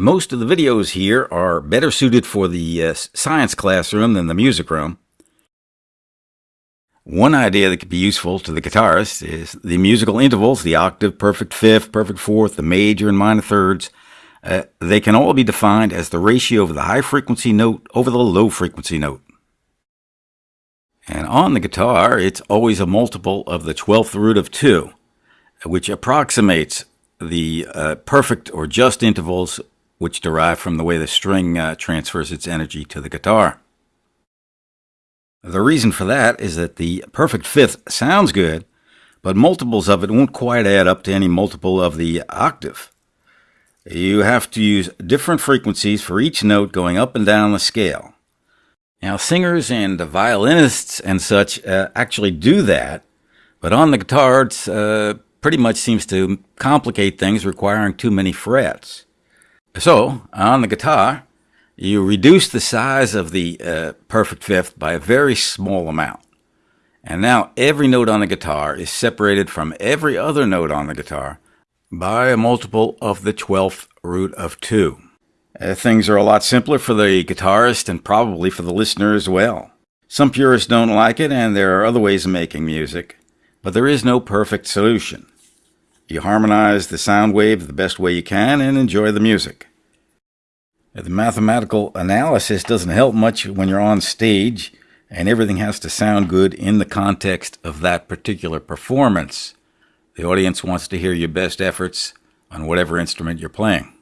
Most of the videos here are better suited for the uh, science classroom than the music room. One idea that could be useful to the guitarist is the musical intervals, the octave, perfect fifth, perfect fourth, the major and minor thirds. Uh, they can all be defined as the ratio of the high frequency note over the low frequency note. And on the guitar, it's always a multiple of the 12th root of 2, which approximates the uh, perfect or just intervals which derive from the way the string uh, transfers its energy to the guitar. The reason for that is that the perfect fifth sounds good, but multiples of it won't quite add up to any multiple of the octave. You have to use different frequencies for each note going up and down the scale. Now, singers and violinists and such uh, actually do that, but on the guitar, it uh, pretty much seems to complicate things, requiring too many frets. So, on the guitar, you reduce the size of the uh, perfect fifth by a very small amount. And now every note on the guitar is separated from every other note on the guitar by a multiple of the 12th root of 2. Uh, things are a lot simpler for the guitarist and probably for the listener as well. Some purists don't like it, and there are other ways of making music, but there is no perfect solution. You harmonize the sound wave the best way you can and enjoy the music. The mathematical analysis doesn't help much when you're on stage and everything has to sound good in the context of that particular performance. The audience wants to hear your best efforts on whatever instrument you're playing.